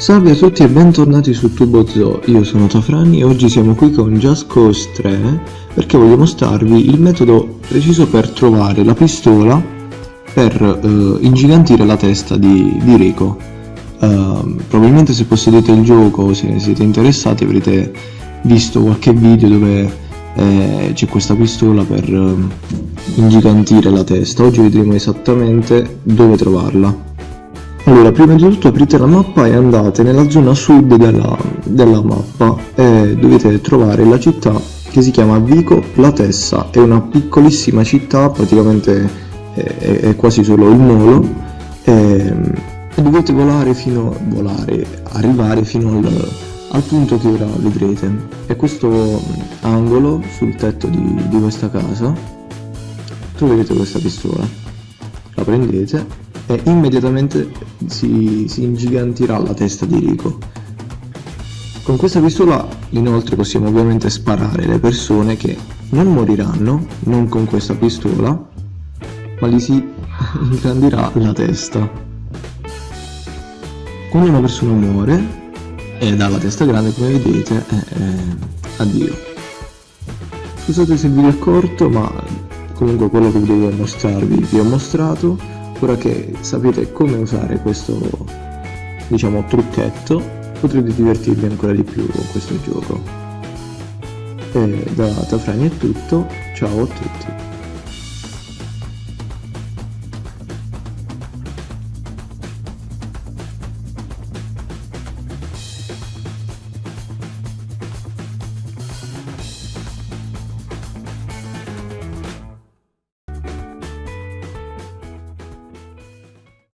Salve a tutti e bentornati su TuboZoo, io sono Tafrani e oggi siamo qui con Just Cause 3 perché voglio mostrarvi il metodo preciso per trovare la pistola per uh, ingigantire la testa di, di Rico. Uh, probabilmente se possedete il gioco o se siete interessati avrete visto qualche video dove eh, c'è questa pistola per uh, ingigantire la testa. Oggi vedremo esattamente dove trovarla. Allora, prima di tutto aprite la mappa e andate nella zona sud della, della mappa e dovete trovare la città che si chiama Vico Platessa, è una piccolissima città, praticamente è, è quasi solo il molo e, e, dovete volare fino, volare, arrivare fino al, al punto che ora vedrete. È questo angolo sul tetto di, di questa casa, troverete questa pistola, la prendete e immediatamente si, si ingigantirà la testa di Rico. Con questa pistola inoltre possiamo ovviamente sparare le persone che non moriranno, non con questa pistola, ma gli si ingrandirà la testa. Quando una persona muore ed ha la testa grande come vedete, eh, eh, addio. Scusate se il video è corto, ma comunque quello che volevo mostrarvi vi ho mostrato ora che sapete come usare questo diciamo trucchetto potrete divertirvi ancora di più con questo gioco. E da Tafrani è tutto. Ciao a tutti